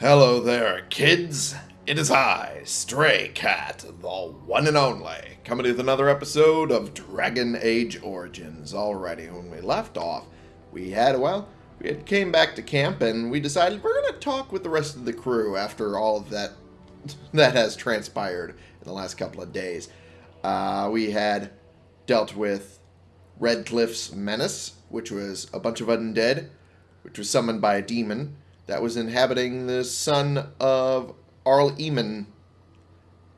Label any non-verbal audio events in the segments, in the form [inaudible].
Hello there, kids. It is I, Stray Cat, the one and only, coming with another episode of Dragon Age Origins. Alrighty, when we left off, we had, well, we had came back to camp and we decided we're going to talk with the rest of the crew after all of that [laughs] that has transpired in the last couple of days. Uh, we had dealt with Redcliffe's Menace, which was a bunch of undead, which was summoned by a demon that was inhabiting the son of Arl Eamon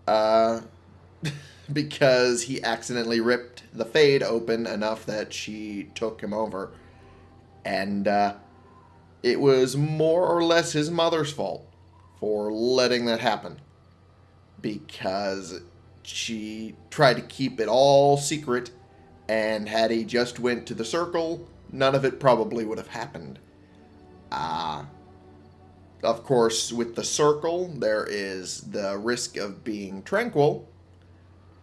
uh, [laughs] because he accidentally ripped the Fade open enough that she took him over. And uh, it was more or less his mother's fault for letting that happen. Because she tried to keep it all secret, and had he just went to the circle, none of it probably would have happened. Ah. Uh, of course, with the circle, there is the risk of being tranquil,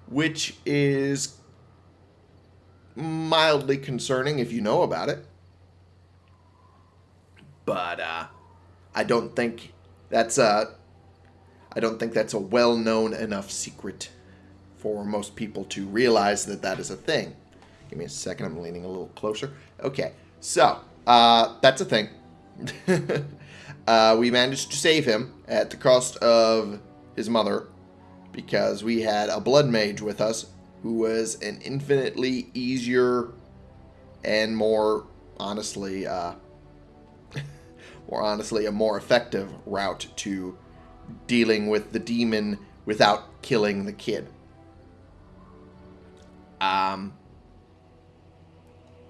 which is mildly concerning if you know about it. But uh, I don't think that's a I don't think that's a well-known enough secret for most people to realize that that is a thing. Give me a second. I'm leaning a little closer. Okay, so uh, that's a thing. [laughs] Uh, we managed to save him at the cost of his mother because we had a blood mage with us who was an infinitely easier and more honestly uh, [laughs] more honestly a more effective route to dealing with the demon without killing the kid. Um,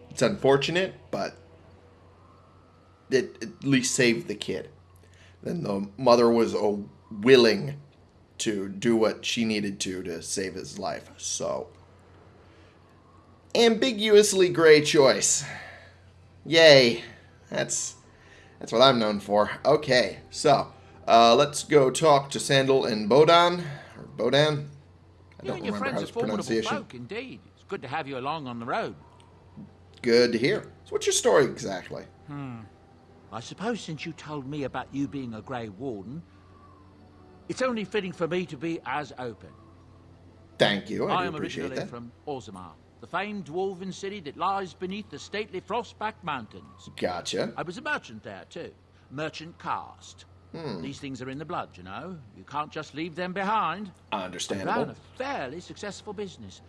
it's unfortunate, but it at least saved the kid. Then the mother was uh, willing to do what she needed to to save his life. So, ambiguously gray choice. Yay. That's that's what I'm known for. Okay, so uh, let's go talk to Sandal and Bodahn or Bodahn. I don't you remember how his pronunciation. Folk, indeed, it's good to have you along on the road. Good to hear. So, what's your story exactly? Hmm. I suppose since you told me about you being a Grey Warden, it's only fitting for me to be as open. Thank you, I, I am originally that. from Orzammar, the famed dwarven city that lies beneath the stately Frostback Mountains. Gotcha. I was a merchant there, too. Merchant caste. Hmm. These things are in the blood, you know. You can't just leave them behind. Understandable. I ran a fairly successful business.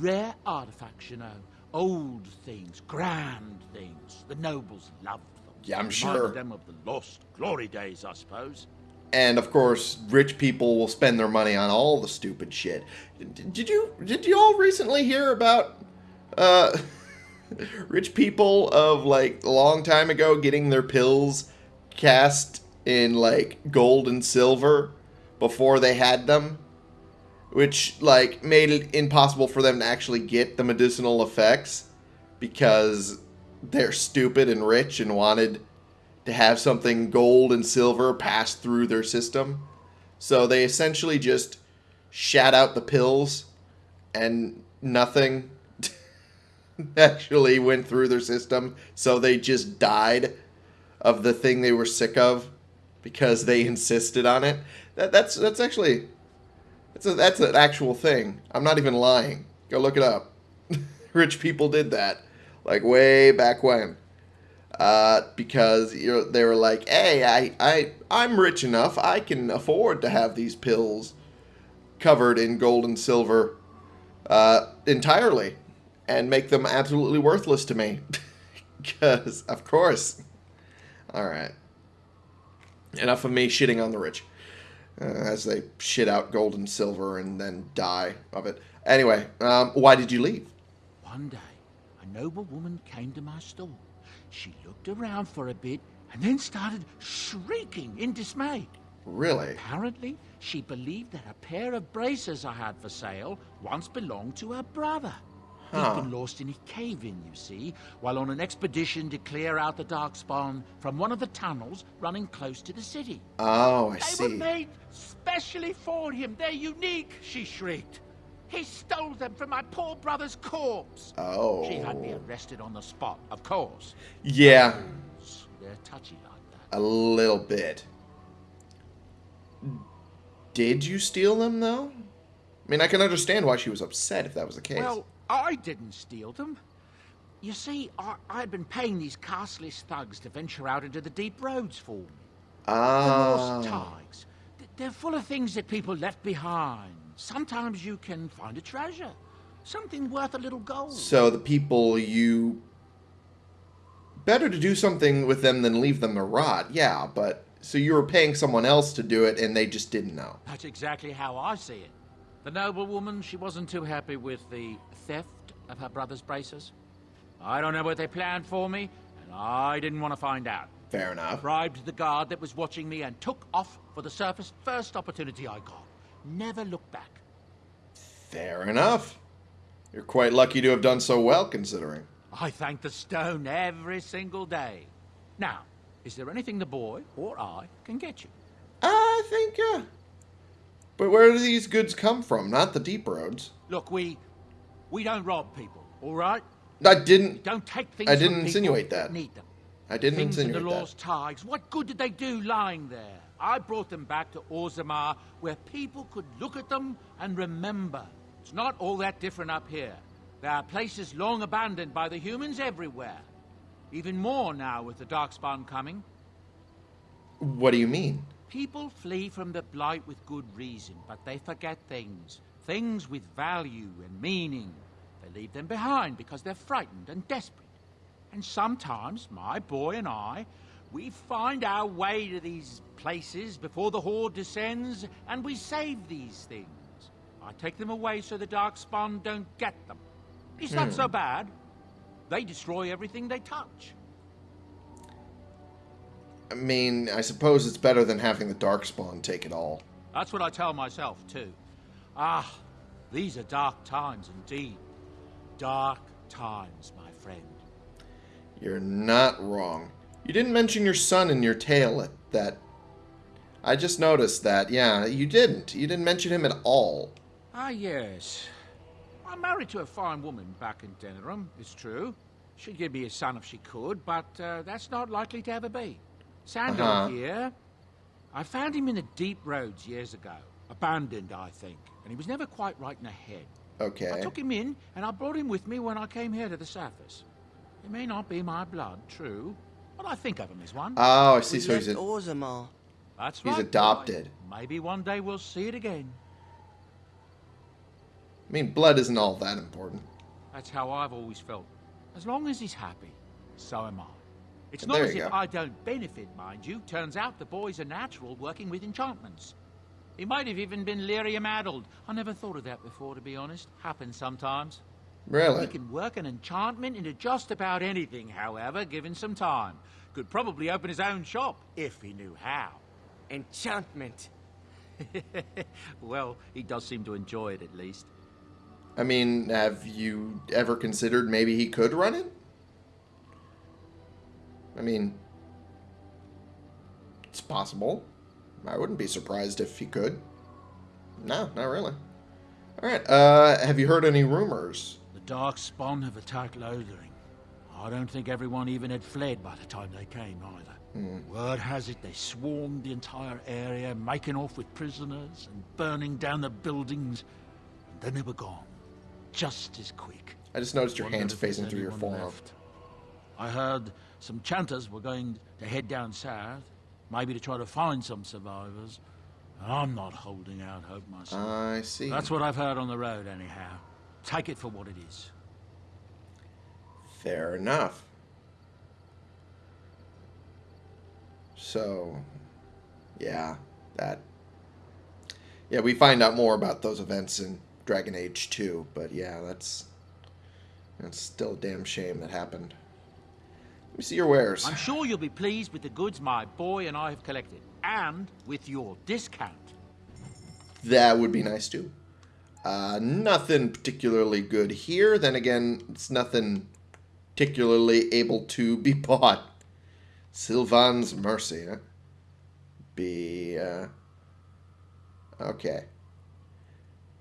Rare artifacts, you know. Old things, grand things. The nobles loved yeah, I'm sure. them of the lost glory days, I suppose. And of course, rich people will spend their money on all the stupid shit. Did you did you all recently hear about uh, [laughs] rich people of like a long time ago getting their pills cast in like gold and silver before they had them? Which like made it impossible for them to actually get the medicinal effects because they're stupid and rich and wanted to have something gold and silver pass through their system. So they essentially just shat out the pills and nothing [laughs] actually went through their system. So they just died of the thing they were sick of because they insisted on it. That, that's that's actually that's a, that's an actual thing. I'm not even lying. Go look it up. [laughs] Rich people did that like way back when. Uh, because they were like, hey, I, I, I'm rich enough, I can afford to have these pills covered in gold and silver uh, entirely and make them absolutely worthless to me. [laughs] Because, of course. Alright. Enough of me shitting on the rich. Uh, as they shit out gold and silver and then die of it. Anyway, um, why did you leave? One day, noble woman came to my store. She looked around for a bit and then started shrieking in dismay. Really? Apparently, she believed that a pair of braces I had for sale once belonged to her brother. Huh. He'd been lost in a cave-in, you see, while on an expedition to clear out the Darkspawn from one of the tunnels running close to the city. Oh, I they see. They were made specially for him. They're unique, she shrieked. He stole them from my poor brother's corpse. Oh. She had me arrested on the spot, of course. Yeah. They're touchy like that. A little bit. Did you steal them, though? I mean, I can understand why she was upset if that was the case. Well, I didn't steal them. You see, I, I'd been paying these castless thugs to venture out into the deep roads for me. Ah. The lost thaigs. They're full of things that people left behind. Sometimes you can find a treasure. Something worth a little gold. So the people you... Better to do something with them than leave them to rot, yeah, but... So you were paying someone else to do it and they just didn't know. That's exactly how I see it. The noblewoman, she wasn't too happy with the theft of her brother's braces. I don't know what they planned for me, and I didn't want to find out. Fair enough. Bribed the guard that was watching me and took off for the surface first opportunity I got. Never looked back. Fair enough. You're quite lucky to have done so well, considering. I thank the stone every single day. Now, is there anything the boy or I can get you? I think, uh... But where do these goods come from? Not the deep roads. Look, we we don't rob people, all right? I didn't... Don't take things I didn't insinuate that. Need them. I didn't things in insinuate the that. lost thaigs. What good did they do lying there? I brought them back to Orzammar, where people could look at them and remember. It's not all that different up here. There are places long abandoned by the humans everywhere. Even more now with the Darkspawn coming. What do you mean? People flee from the Blight with good reason, but they forget things. Things with value and meaning. They leave them behind because they're frightened and desperate. And sometimes, my boy and I, we find our way to these places before the Horde descends, and we save these things. I take them away so the Darkspawn don't get them. It's not so bad. They destroy everything they touch. I mean, I suppose it's better than having the Darkspawn take it all. That's what I tell myself, too. Ah, these are dark times indeed. Dark times, my friend. You're not wrong. You didn't mention your son in your tale at that... I just noticed that. Yeah, you didn't. You didn't mention him at all. Ah, yes. I'm married to a fine woman back in Denerim, it's true. She'd give me a son if she could, but uh, that's not likely to ever be. Sandal Uh-huh. here. I found him in the deep roads years ago. Abandoned, I think. And he was never quite right in the head. Okay. I took him in, and I brought him with me when I came here to the surface. He may not be my blood, true, but I think of him as one. Oh, I see. We So left he's a... Orzammar. That's he's right. boy. adopted. Maybe one day we'll see it again. I mean, blood isn't all that important. That's how I've always felt. As long as he's happy, so am I. It's And not as if go. I don't benefit, mind you. Turns out the boy's a natural working with enchantments. He might have even been lyrium addled. I never thought of that before, to be honest. Happens sometimes. Really? He can work an enchantment into just about anything, however, given some time. Could probably open his own shop, if he knew how. Enchantment. [laughs] well, he does seem to enjoy it, at least. I mean, have you ever considered maybe he could run it? I mean, it's possible. I wouldn't be surprised if he could. No, not really. All right. Uh, have you heard any rumors? The Dark Spawn have attacked Lothering. I don't think everyone even had fled by the time they came, either. Word has it they swarmed the entire area, making off with prisoners and burning down the buildings. And then they were gone. Just as quick. I just noticed your hands facing through your forearm. left. I heard some chanters were going to head down south, maybe to try to find some survivors. I'm not holding out hope myself. I see. That's what I've heard on the road, anyhow. Take it for what it is. Fair enough. So, yeah, that. Yeah, we find out more about those events in Dragon Age 2, but yeah, that's. That's still a damn shame that happened. Let me see your wares. I'm sure you'll be pleased with the goods my boy and I have collected, and with your discount. That would be nice too. Uh, nothing particularly good here. Then again, it's nothing particularly able to be [laughs] bought. Sylvan's Mercy, huh? Be, uh... Okay.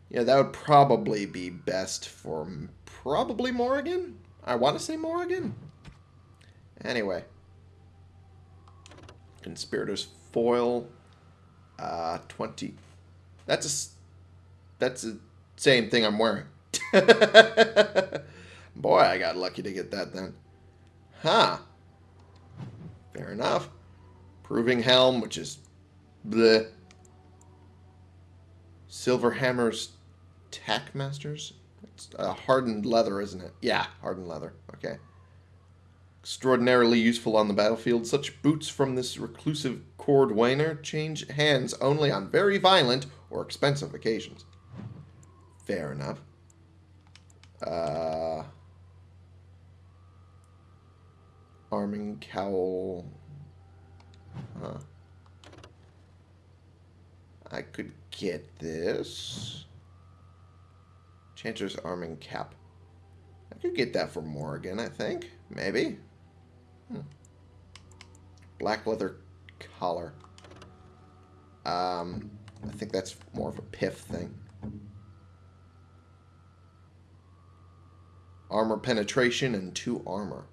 Yeah, that would probably be best for probably Morrigan? I want to say Morrigan. Anyway. Conspirators Foil. Uh, 20. That's a. That's the same thing I'm wearing. [laughs] Boy, I got lucky to get that then. Huh. Fair enough. Proving helm, which is. Bleh. Silver hammers. Tackmasters? It's uh, hardened leather, isn't it? Yeah, hardened leather. Okay. Extraordinarily useful on the battlefield, such boots from this reclusive cordwainer change hands only on very violent or expensive occasions. Fair enough. Uh, arming cowl. Huh. I could get this. Chancer's arming cap. I could get that for Morgan, I think. Maybe. Hmm. Black leather collar. Um, I think that's more of a piff thing. Armor penetration and two armor.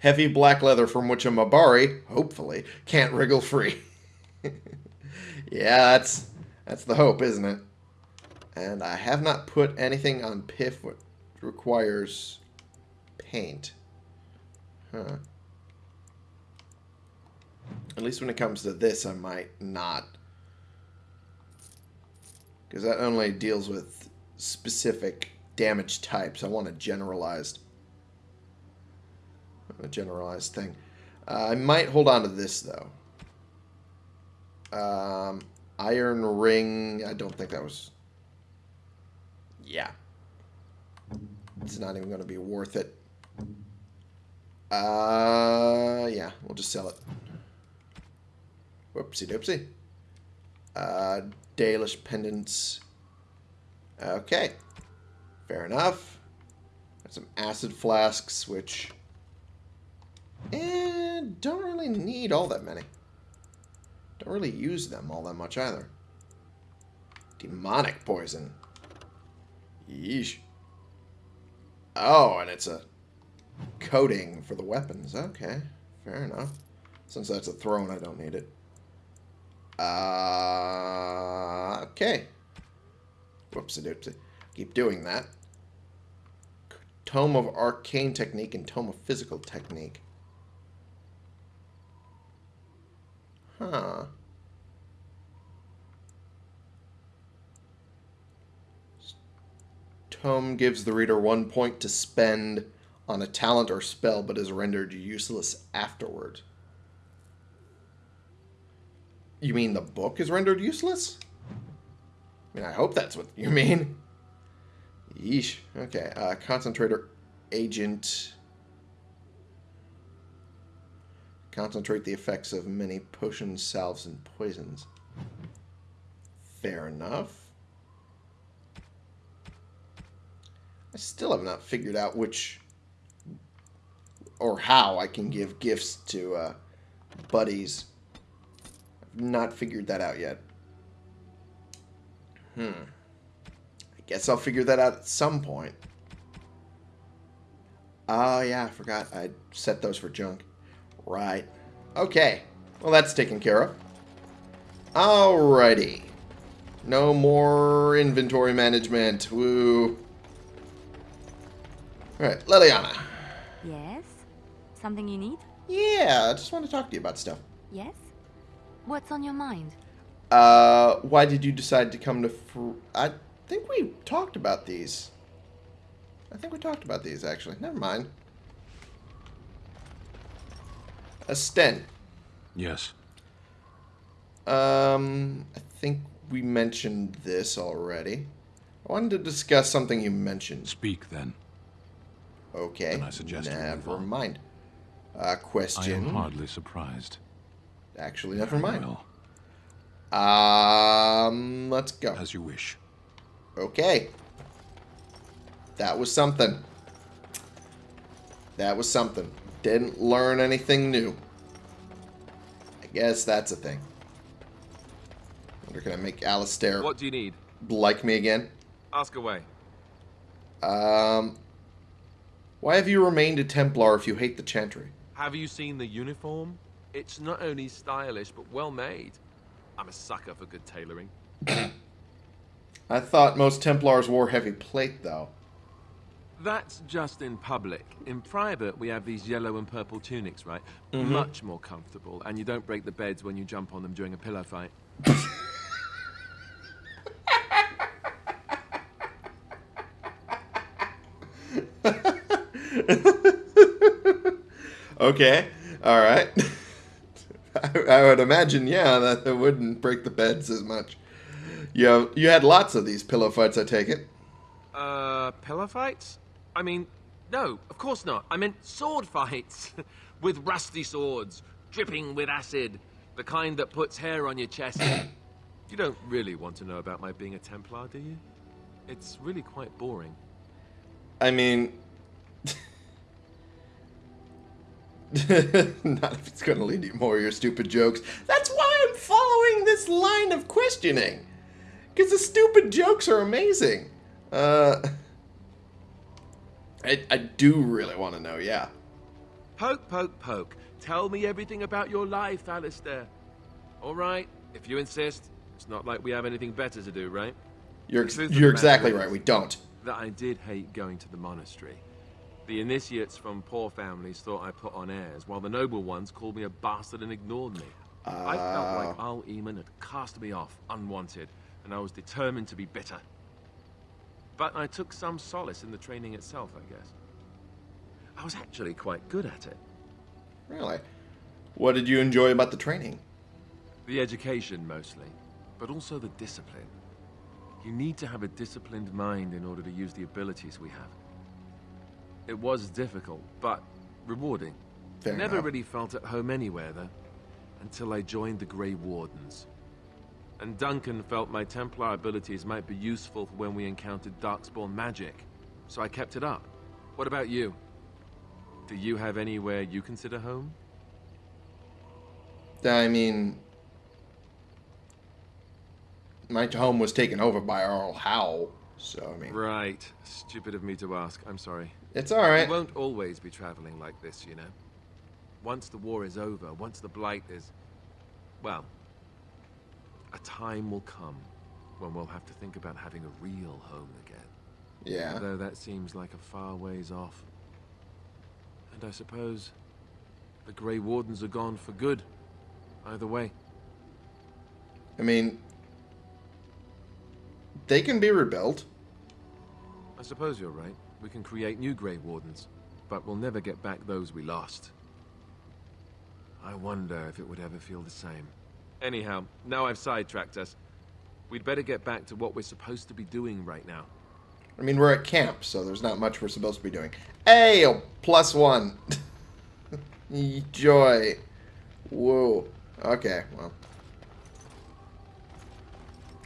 Heavy black leather from which a Mabari, hopefully, can't wriggle free. [laughs] yeah, that's that's the hope, isn't it? And I have not put anything on Piff what requires paint. Huh. At least when it comes to this, I might not. Because that only deals with specific damage types. I want a generalized. A generalized thing. Uh, I might hold on to this, though. Um, Iron Ring. I don't think that was. Yeah. It's not even going to be worth it. Uh, yeah, we'll just sell it. Whoopsie doopsie. Uh, Dalish pendants. Okay. Fair enough. Got some acid flasks, which. And don't really need all that many. Don't really use them all that much either. Demonic poison. Yeesh. Oh, and it's a coating for the weapons. Okay, fair enough. Since that's a throne, I don't need it. Uh, okay. Whoopsie doopsie. Keep doing that. Tome of Arcane Technique and Tome of Physical Technique. Huh. Tome gives the reader one point to spend on a talent or spell, but is rendered useless afterward. You mean the book is rendered useless? I mean, I hope that's what you mean. Yeesh. Okay. Uh, concentrator agent. Concentrate the effects of many potions, salves, and poisons. Fair enough. I still have not figured out which or how I can give gifts to uh, buddies. I've not figured that out yet. Hmm. I guess I'll figure that out at some point. Oh, yeah, I forgot. I set those for junk. Right. Okay. Well, that's taken care of. Alrighty. No more inventory management. Woo. Alright, Leliana. Yes? Something you need? Yeah, I just want to talk to you about stuff. Yes? What's on your mind? Uh, why did you decide to come to? Fr- I think we talked about these. I think we talked about these actually. Never mind. A stent. Yes. Um, I think we mentioned this already. I wanted to discuss something you mentioned. Speak then. Okay. Then I suggest Never mind. Uh, I question. am hardly surprised. Actually, never Very mind. well. Um, let's go. As you wish. Okay. That was something. That was something. Didn't learn anything new. I guess that's a thing. Wonder can I make Alistair What do you need? like me again? Ask away. Um, why have you remained a Templar if you hate the Chantry? Have you seen the uniform? It's not only stylish, but well made. I'm a sucker for good tailoring. [coughs] I thought most Templars wore heavy plate, though. That's just in public. In private, we have these yellow and purple tunics, right? Mm-hmm. Much more comfortable, and you don't break the beds when you jump on them during a pillow fight. [laughs] Okay, all right. I, [laughs] I would imagine, yeah, that it wouldn't break the beds as much. You have, you had lots of these pillow fights, I take it. Uh, pillow fights? I mean, no, of course not. I meant sword fights. [laughs] with rusty swords, dripping with acid. The kind that puts hair on your chest. [coughs] you don't really want to know about my being a Templar, do you? It's really quite boring. I mean, [laughs] not if it's going to lead you more of your stupid jokes. That's why I'm following this line of questioning. Because the stupid jokes are amazing. Uh, [laughs] I, I do really want to know, yeah. Poke, poke, poke. Tell me everything about your life, Alistair. All right, if you insist. It's not like we have anything better to do, right? You're, of you're exactly right, we don't. That I did hate going to the monastery. The initiates from poor families thought I put on airs, while the noble ones called me a bastard and ignored me. I felt like ah. Arl Eamon had cast me off, unwanted, and I was determined to be bitter. But I took some solace in the training itself, I guess. I was actually quite good at it. Really. What did you enjoy about the training? The education, mostly, but also the discipline. You need to have a disciplined mind in order to use the abilities we have. It was difficult, but rewarding. Fair Never enough. really felt at home anywhere, though, until I joined the Grey Wardens. And Duncan felt my Templar abilities might be useful for when we encountered Darkspawn magic, so I kept it up. What about you? Do you have anywhere you consider home? I mean, my home was taken over by Arl Howe, so I mean, Right. Stupid of me to ask. I'm sorry. it's all right. We won't always be traveling like this, you know. Once the war is over, once the blight is... Well, a time will come when we'll have to think about having a real home again. Yeah. Though that seems like a far ways off. And I suppose the Grey Wardens are gone for good. Either way. I mean, they can be rebuilt. I suppose you're right. We can create new Grey Wardens, but we'll never get back those we lost. I wonder if it would ever feel the same. Anyhow, now I've sidetracked us. We'd better get back to what we're supposed to be doing right now. I mean, we're at camp, so there's not much we're supposed to be doing. Hey, a plus one. [laughs] Joy. Whoa. Okay, well.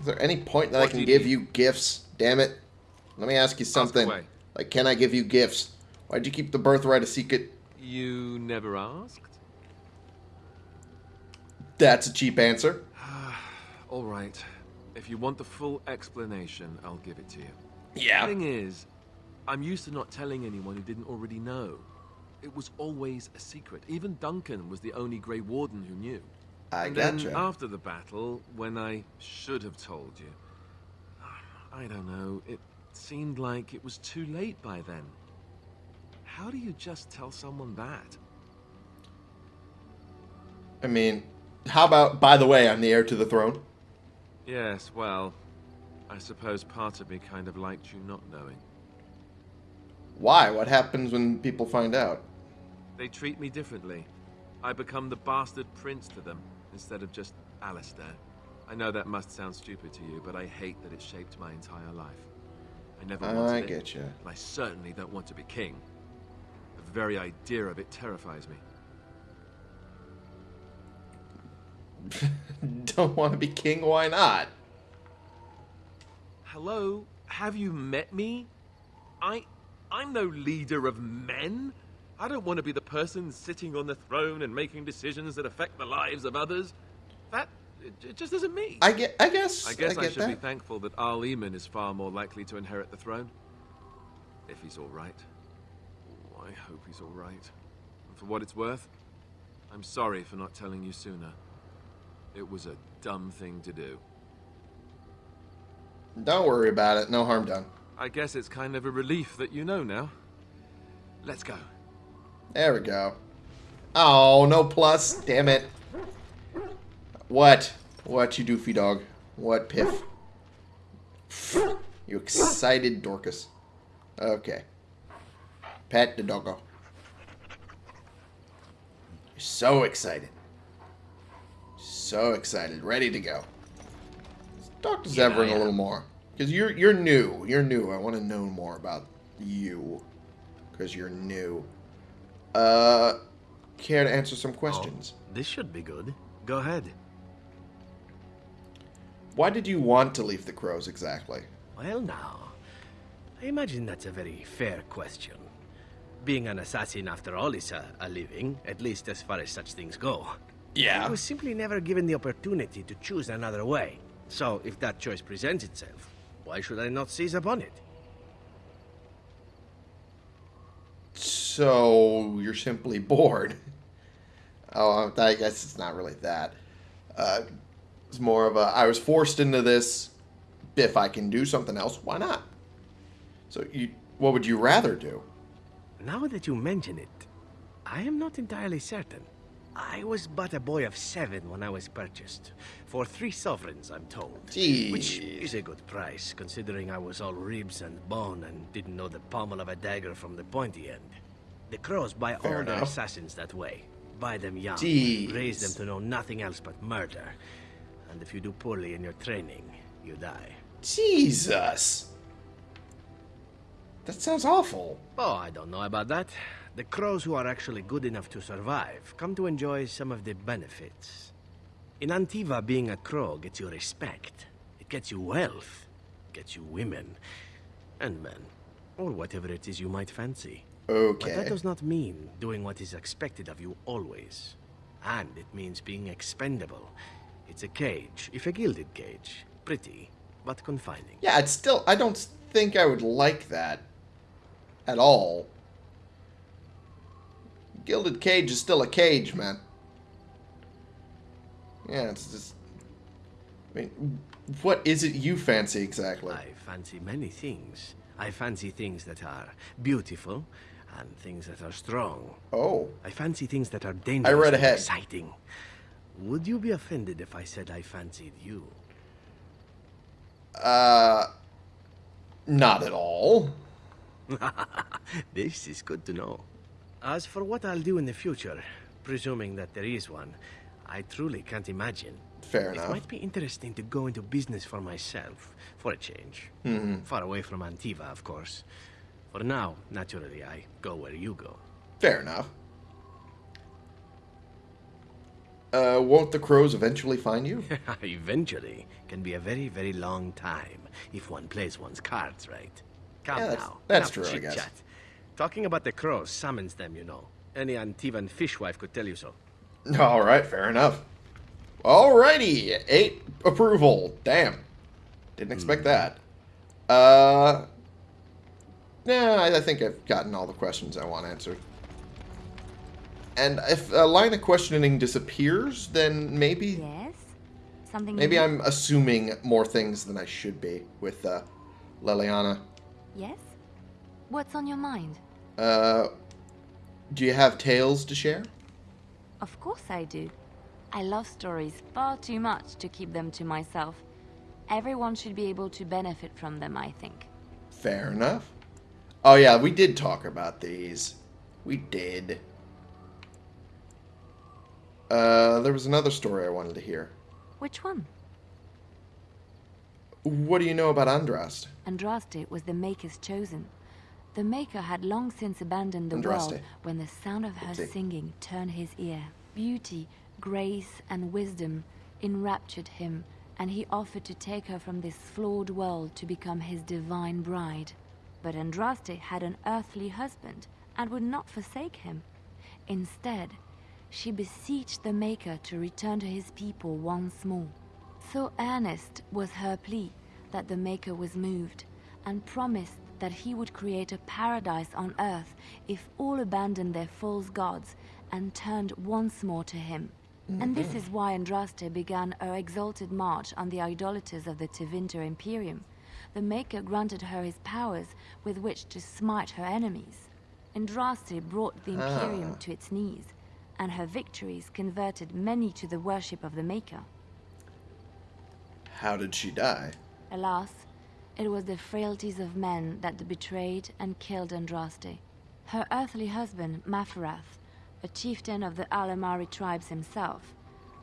Is there any point that I can you give need? you gifts? Damn it. Let me ask you something. away. like, can I give you gifts? Why'd you keep the birthright a secret? You never asked? That's a cheap answer. [sighs] All right. If you want the full explanation, I'll give it to you. Yeah. The thing is, I'm used to not telling anyone who didn't already know. It was always a secret. Even Duncan was the only Grey Warden who knew. I and then after the battle, when I should have told you, [sighs] I don't know, it seemed like it was too late by then. How do you just tell someone that? I mean, how about, by the way, I'm the heir to the throne? Yes, well, I suppose part of me kind of liked you not knowing. Why? What happens when people find out? They treat me differently. I become the bastard prince to them, instead of just Alistair. I know that must sound stupid to you, but I hate that it shaped my entire life. I never wanted I it, get you. and I certainly don't want to be king. The very idea of it terrifies me. [laughs] Don't want to be king? Why not? Hello? Have you met me? I... I'm no leader of men. I don't want to be the person sitting on the throne and making decisions that affect the lives of others. That... it, just isn't me. I get. I guess. I guess I, get should that. be thankful that Arl Eamon is far more likely to inherit the throne. If he's all right. Oh, I hope he's all right. And for what it's worth, I'm sorry for not telling you sooner. It was a dumb thing to do. Don't worry about it. No harm done. I guess it's kind of a relief that you know now. Let's go. There we go. Oh, no plus. Damn it. What? What, you doofy dog? What, Piff? You excited Dorcas. Okay. Pet the doggo. You're so excited. So excited. Ready to go. Let's talk to Zevran a little more. Because you're, you're new. You're new. I want to know more about you. Because you're new. Uh, care to answer some questions? Oh, this should be good. Go ahead. Why did you want to leave the crows exactly? Well, now, I imagine that's a very fair question. Being an assassin, after all, is a, a living, at least as far as such things go. Yeah. I was simply never given the opportunity to choose another way. So, if that choice presents itself, why should I not seize upon it? So, you're simply [laughs] bored. Oh, I guess it's not really that. Uh, it's more of a, I was forced into this. If I can do something else, why not? So, you, what would you rather do? Now that you mention it, I am not entirely certain. I was but a boy of seven when I was purchased. For three sovereigns, I'm told. Jeez. Which is a good price, considering I was all ribs and bone and didn't know the pommel of a dagger from the pointy end. The crows buy Fair all their assassins that way. Buy them young, Jeez. raise them to know nothing else but murder. And if you do poorly in your training, you die. Jesus. That sounds awful. Oh, I don't know about that. The crows who are actually good enough to survive come to enjoy some of the benefits. In Antiva, being a crow gets you respect. It gets you wealth. Gets you women. And men. Or whatever it is you might fancy. Okay. But that does not mean doing what is expected of you always. And it means being expendable. It's a cage, if a gilded cage. Pretty, but confining. Yeah, it's still, I don't think I would like that at all. Gilded cage is still a cage, man. Yeah, it's just. I mean, what is it you fancy exactly? I fancy many things. I fancy things that are beautiful and things that are strong. Oh, I fancy things that are dangerous I read and ahead. exciting. Would you be offended if I said I fancied you? uh. Not at all. [laughs] This is good to know. As for what I'll do in the future, presuming that there is one, I truly can't imagine. Fair enough. It might be interesting to go into business for myself, for a change. Mm-hmm. Far away from Antiva, of course. For now, naturally, I go where you go. Fair enough. Uh, won't the crows eventually find you? [laughs] Eventually, can be a very, very long time if one plays one's cards right. Come Yeah, that's- now. that's enough true, I guess. chit-chat. Talking about the crows summons them, you know. Any Antivan fishwife could tell you so. [laughs] All right, fair enough. Alrighty, eight approval. Damn, didn't expect that. Uh, nah, I I think I've gotten all the questions I want answered. And if a line of questioning disappears, then maybe Yes? Something maybe new? I'm assuming more things than I should be with uh, Leliana. Yes? What's on your mind? Uh, do you have tales to share? Of course I do. I love stories far too much to keep them to myself. Everyone should be able to benefit from them, I think. Fair enough. Oh yeah, we did talk about these. We did. Uh, there was another story I wanted to hear. Which one? What do you know about Andraste? Andraste was the Maker's chosen. The Maker had long since abandoned the Andraste. world when the sound of her singing turned his ear. Beauty, grace, and wisdom enraptured him, and he offered to take her from this flawed world to become his divine bride. But Andraste had an earthly husband and would not forsake him. Instead, she beseeched the Maker to return to his people once more. So earnest was her plea that the Maker was moved and promised that he would create a paradise on earth if all abandoned their false gods and turned once more to him. And this mm-hmm. is why Andraste began her exalted march on the idolaters of the Tevinter Imperium. The Maker granted her his powers with which to smite her enemies. Andraste brought the Imperium ah. to its knees, and her victories converted many to the worship of the Maker. How did she die? Alas, it was the frailties of men that betrayed and killed Andraste. Her earthly husband, Maferath, a chieftain of the Alamarri tribes himself,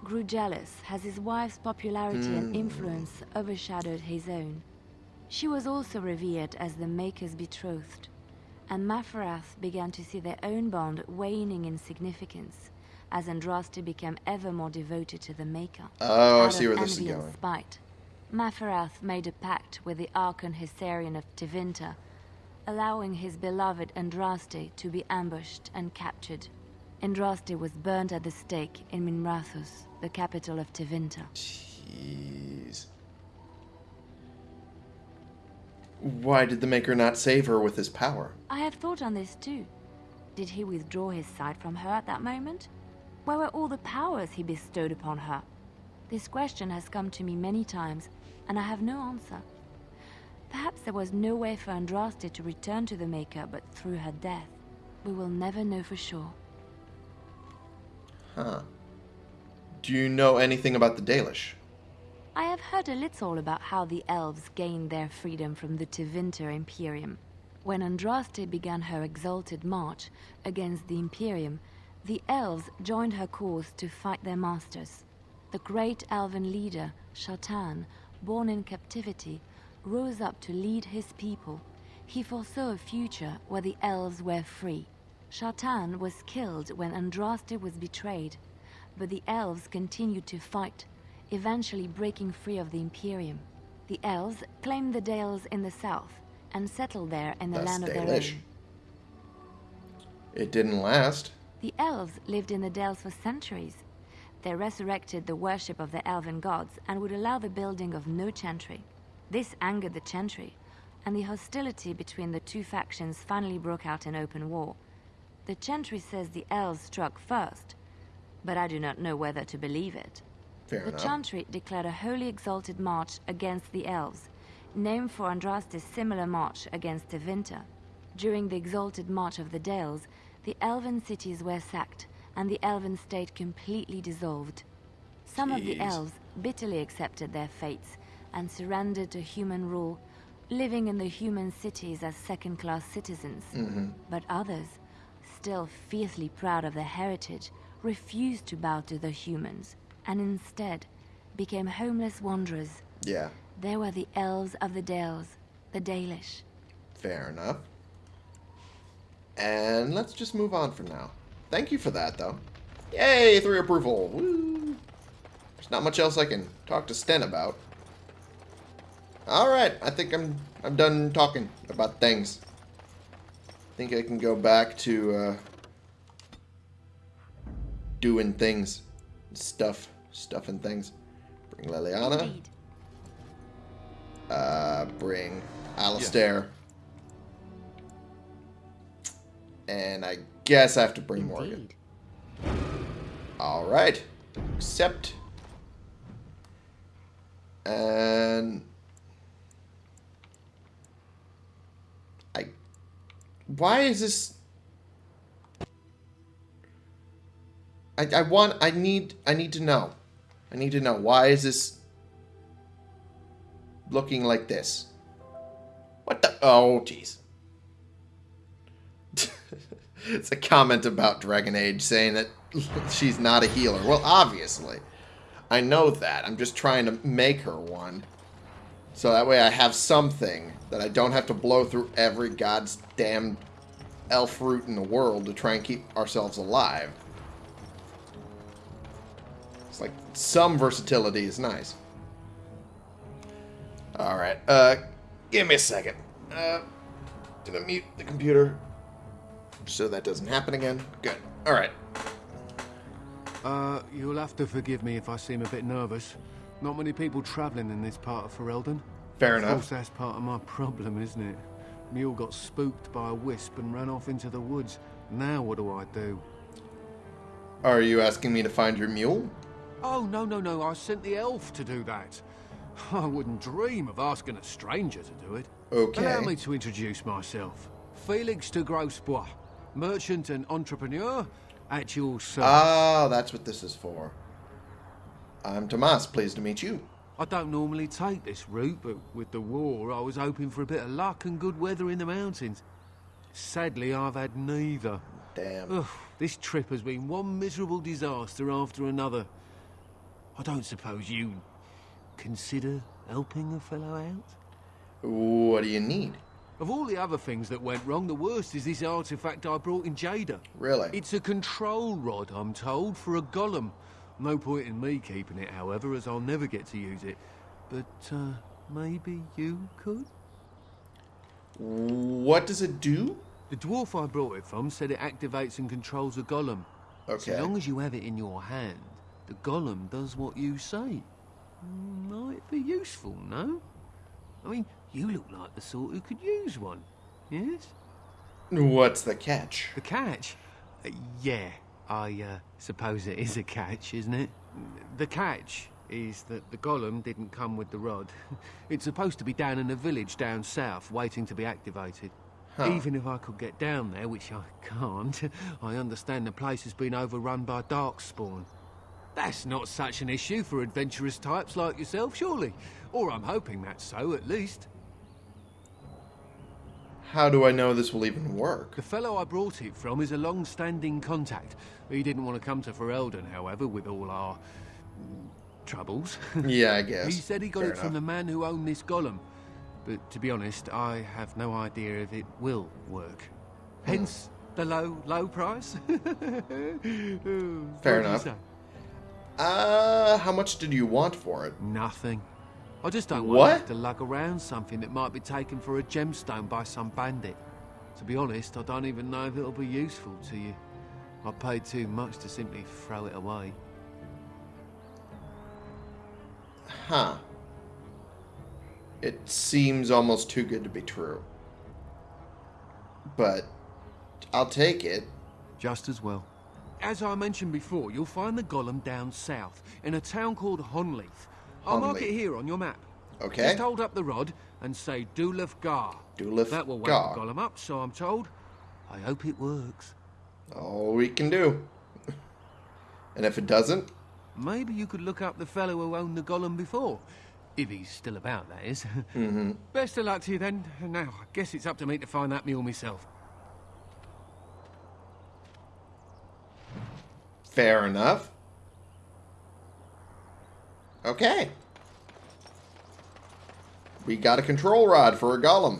grew jealous as his wife's popularity and hmm. influence overshadowed his own. She was also revered as the Maker's betrothed, and Maferath began to see their own bond waning in significance as Andraste became ever more devoted to the Maker. Oh, I see where this is going. Spite, Maferath made a pact with the Archon Hessarian of Tevinter, allowing his beloved Andraste to be ambushed and captured. Andraste was burned at the stake in Minrathous, the capital of Tevinter. Jeez. Why did the Maker not save her with his power? I have thought on this too. Did he withdraw his sight from her at that moment? Where were all the powers he bestowed upon her? This question has come to me many times, and I have no answer. Perhaps there was no way for Andraste to return to the Maker but through her death. We will never know for sure. Huh. Do you know anything about the Dalish? I have heard a little about how the elves gained their freedom from the Tevinter Imperium. When Andraste began her exalted march against the Imperium, the elves joined her cause to fight their masters. The great elven leader, Shartan, born in captivity, rose up to lead his people. He foresaw a future where the elves were free. Shartan was killed when Andraste was betrayed, but the elves continued to fight, eventually breaking free of the Imperium. The elves claimed the Dales in the south and settled there in the That's land of their Dalish. own. It didn't last. The elves lived in the Dales for centuries. They resurrected the worship of the elven gods and would allow the building of no chantry. This angered the chantry, and the hostility between the two factions finally broke out in open war. The chantry says the elves struck first, but I do not know whether to believe it. Fair The enough. Chantry declared a holy exalted march against the elves, named for Andraste's similar march against Tevinter. During the exalted march of the Dales, the elven cities were sacked, and the elven state completely dissolved. Some of the elves bitterly accepted their fates and surrendered to human rule, living in the human cities as second-class citizens. Mm-hmm. But others, still fiercely proud of their heritage, refused to bow to the humans, and instead became homeless wanderers. Yeah, They were the elves of the Dales, the Dalish. fair enough. And let's just move on for now. Thank you for that, though. Yay, three approval. Woo. There's not much else I can talk to Sten about. All right, I think I'm I'm done talking about things. I think I can go back to uh, doing things, stuff, stuff and things. Bring Leliana. Indeed. Uh, bring Alistair. And I guess I have to bring Morgan. All right. Accept. And I why is this I I want I need I need to know. I need to know why is this looking like this? What the Oh, jeez. It's a comment about Dragon Age saying that [laughs] she's not a healer. Well, obviously. I know that. I'm just trying to make her one. So that way I have something that I don't have to blow through every god's damn elf root in the world to try and keep ourselves alive. It's like some versatility is nice. Alright, uh, give me a second. Uh, gonna mute the computer so that doesn't happen again. Good. Alright. Uh, you'll have to forgive me if I seem a bit nervous. Not many people travelling in this part of Ferelden. Fair enough. Of course, that's part of my problem, isn't it? Mule got spooked by a wisp and ran off into the woods. Now what do I do? Are you asking me to find your mule? Oh, no, no, no. I sent the elf to do that. [laughs] I wouldn't dream of asking a stranger to do it. Okay. Allow me to introduce myself. Felix de Grosbois, merchant and entrepreneur at your service. Ah, that's what this is for. I'm Tomas. Pleased to meet you. I don't normally take this route, but with the war, I was hoping for a bit of luck and good weather in the mountains. Sadly, I've had neither. Damn. Ugh, this trip has been one miserable disaster after another. I don't suppose you consider helping a fellow out? What do you need? Of all the other things that went wrong, the worst is this artifact I brought in Jader. Really? It's a control rod, I'm told, for a golem. No point in me keeping it, however, as I'll never get to use it. But, uh, maybe you could? What does it do? The dwarf I brought it from said it activates and controls a golem. Okay. So long as you have it in your hand, the golem does what you say. Might be useful, no? I mean, you look like the sort who could use one. Yes? What's the catch? The catch? Uh, yeah, I uh, suppose it is a catch, isn't it? The catch is that the golem didn't come with the rod. [laughs] It's supposed to be down in a village down south, waiting to be activated. Even if I could get down there, which I [laughs] can't, [laughs] I understand the place has been overrun by darkspawn. That's not such an issue for adventurous types like yourself, surely. Or I'm hoping that's so, at least. How do I know this will even work? The fellow I brought it from is a long-standing contact. He didn't want to come to Ferelden, however, with all our troubles. [laughs] Yeah, I guess. he said he got Fair it from the man who owned this golem. But to be honest, I have no idea if it will work. Hence the low, low price. [laughs] Fair enough. Uh, how much did you want for it? Nothing. I just don't What? want to to lug around something that might be taken for a gemstone by some bandit. To be honest, I don't even know if it'll be useful to you. I paid too much to simply throw it away. Huh. It seems almost too good to be true. But I'll take it. Just as well. As I mentioned before, you'll find the golem down south, in a town called Honnleath. I'll mark it here on your map. Okay. Just hold up the rod and say Dulaf Gar. Dulaf That will wake Gar. golem up, so I'm told. I hope it works. All we can do. [laughs] And if it doesn't, Maybe you could look up the fellow who owned the golem before. If he's still about, that is. [laughs] Mm-hmm. Best of luck to you then. Now, I guess it's up to me to find that mule myself. fair enough. Okay. We got a control rod for a golem.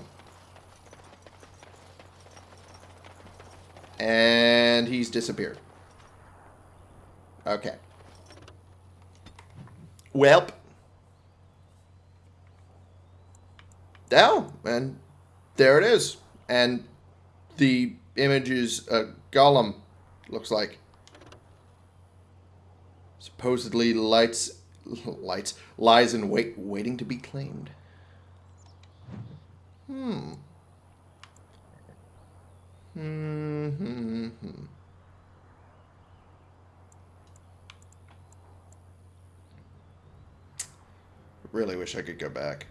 And he's disappeared. Okay. Welp. Oh, and there it is. And the image is a golem, looks like. Supposedly lights, [laughs] lights, lies in wait, waiting to be claimed. Hmm. Hmm. hmm, hmm. Really wish I could go back.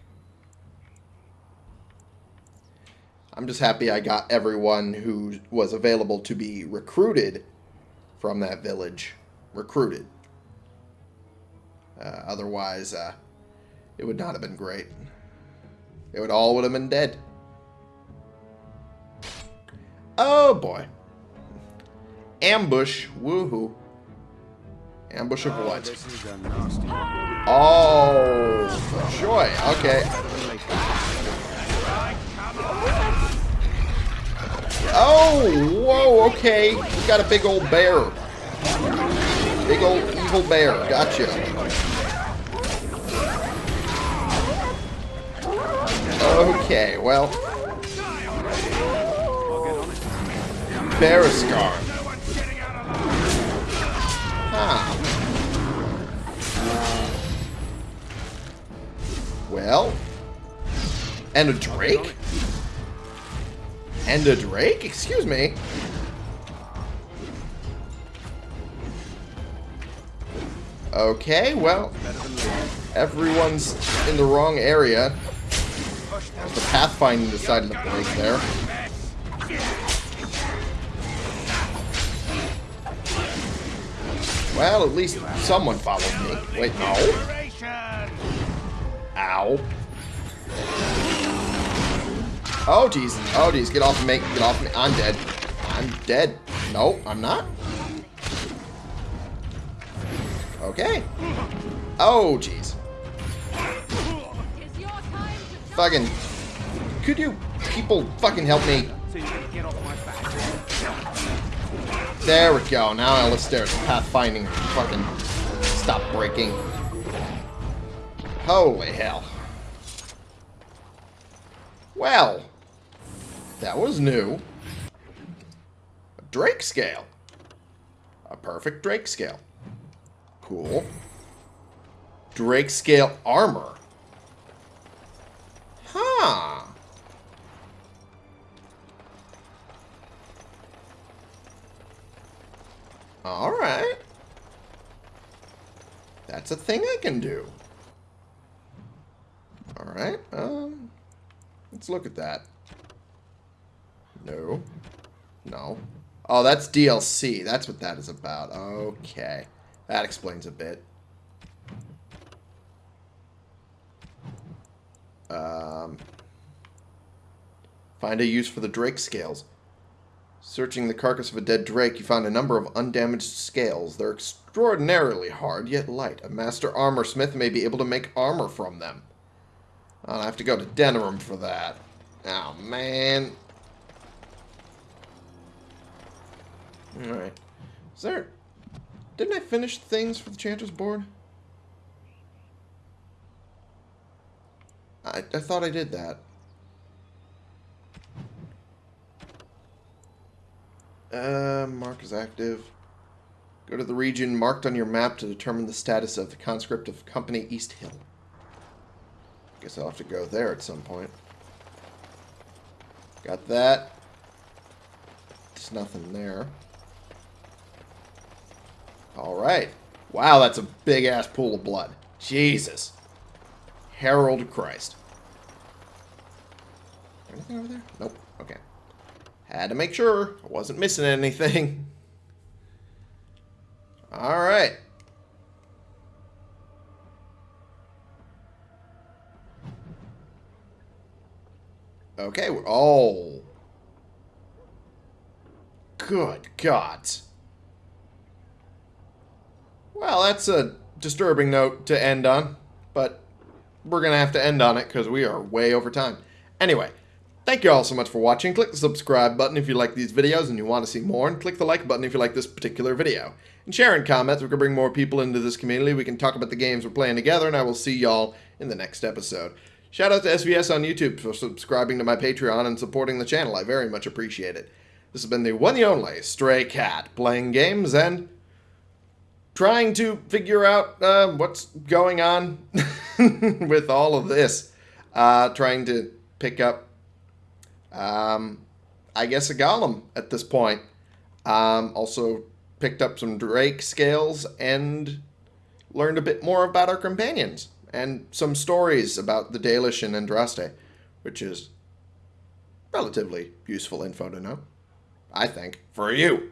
I'm just happy I got everyone who was available to be recruited from that village recruited. Uh, otherwise, uh, it would not have been great. It would all would have been dead. Oh boy. Ambush. Woohoo. Ambush of what? This is a nasty one. Oh, joy. Okay. Oh, whoa, okay. We got a big old bear. Big old evil bear. Gotcha. Okay, well. Bereskarn. Huh. Well. And a drake? And a drake? Excuse me. Okay, well, everyone's in the wrong area. The pathfinding decided to break there. Well, at least someone followed me. Wait, no. Ow. Oh, jeez. Oh, jeez. Get off of me. Get off of me. I'm dead. I'm dead. No, I'm not. Okay. Oh, jeez. Fucking... Could you people fucking help me? There we go. Now Alistair's pathfinding fucking stop breaking. Holy hell. Well, that was new. A Drake scale. A perfect Drake scale. Cool. Drake scale armor. Huh. Alright. That's a thing I can do. Alright, um... Let's look at that. No. No. Oh, that's DLC. That's what that is about. Okay. That explains a bit. Um, find a use for the Drake scales. Searching the carcass of a dead drake, you find a number of undamaged scales. They're extraordinarily hard, yet light. A master armor smith may be able to make armor from them. I'll have to go to Denerim for that. Oh, man. Alright. Is there... Didn't I finish things for the Chanter's board? I, I thought I did that. Uh, mark is active. Go to the region marked on your map to determine the status of the conscript of Company East Hill. Guess I'll have to go there at some point. Got that. There's nothing there. Alright. Wow, that's a big-ass pool of blood. Jesus. Herald Christ. Anything over there? Nope. Okay. Had to make sure I wasn't missing anything. [laughs] Alright. Okay, we're... Oh. Good gods. Well, that's a disturbing note to end on, but we're going to have to end on it because we are way over time. Anyway, thank you all so much for watching. Click the subscribe button if you like these videos and you want to see more, and click the like button if you like this particular video. And share and comments. We can bring more people into this community. We can talk about the games we're playing together, and I will see y'all in the next episode. Shout out to SVS on YouTube for subscribing to my Patreon and supporting the channel. I very much appreciate it. This has been the one and only Stray Cat, playing games and trying to figure out uh, what's going on [laughs] with all of this. Uh, trying to pick up, um, I guess, a golem at this point. Um, also picked up some Drake scales and learned a bit more about our companions and some stories about the Dalish and Andraste, which is relatively useful info to know, I think, for you.